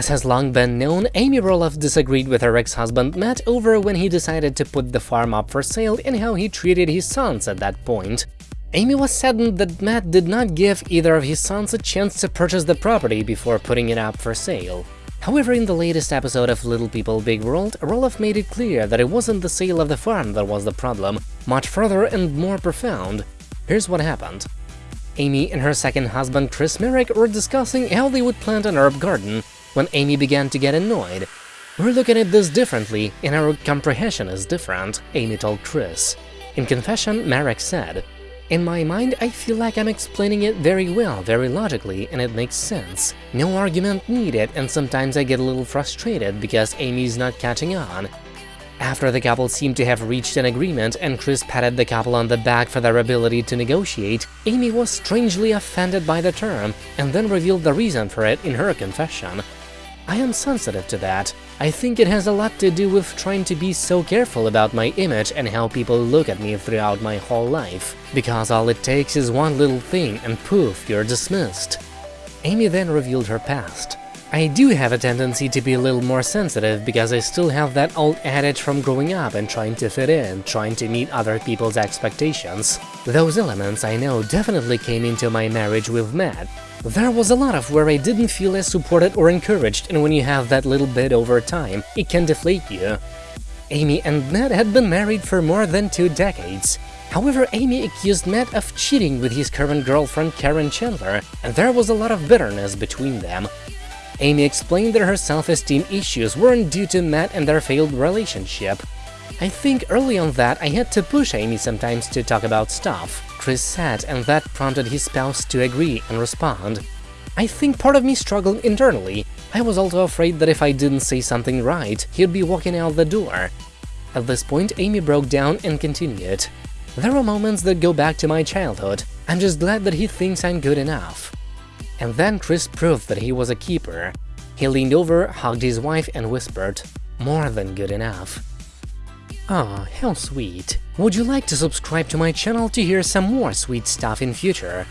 As has long been known, Amy Roloff disagreed with her ex-husband Matt over when he decided to put the farm up for sale and how he treated his sons at that point. Amy was saddened that Matt did not give either of his sons a chance to purchase the property before putting it up for sale. However, in the latest episode of Little People Big World, Roloff made it clear that it wasn't the sale of the farm that was the problem, much further and more profound. Here's what happened. Amy and her second husband Chris Marek were discussing how they would plant an herb garden when Amy began to get annoyed. We're looking at this differently, and our comprehension is different, Amy told Chris. In confession, Marek said, in my mind, I feel like I'm explaining it very well, very logically, and it makes sense. No argument needed, and sometimes I get a little frustrated because Amy's not catching on. After the couple seemed to have reached an agreement and Chris patted the couple on the back for their ability to negotiate, Amy was strangely offended by the term and then revealed the reason for it in her confession. I am sensitive to that. I think it has a lot to do with trying to be so careful about my image and how people look at me throughout my whole life, because all it takes is one little thing and poof, you're dismissed. Amy then revealed her past. I do have a tendency to be a little more sensitive because I still have that old adage from growing up and trying to fit in, trying to meet other people's expectations. Those elements I know definitely came into my marriage with Matt. There was a lot of where I didn't feel as supported or encouraged and when you have that little bit over time, it can deflate you. Amy and Matt had been married for more than two decades. However, Amy accused Matt of cheating with his current girlfriend Karen Chandler, and there was a lot of bitterness between them. Amy explained that her self-esteem issues weren't due to Matt and their failed relationship. I think early on that I had to push Amy sometimes to talk about stuff, Chris said, and that prompted his spouse to agree and respond. I think part of me struggled internally. I was also afraid that if I didn't say something right, he'd be walking out the door. At this point, Amy broke down and continued. There are moments that go back to my childhood. I'm just glad that he thinks I'm good enough. And then Chris proved that he was a keeper. He leaned over, hugged his wife and whispered, more than good enough. Ah, how sweet. Would you like to subscribe to my channel to hear some more sweet stuff in future?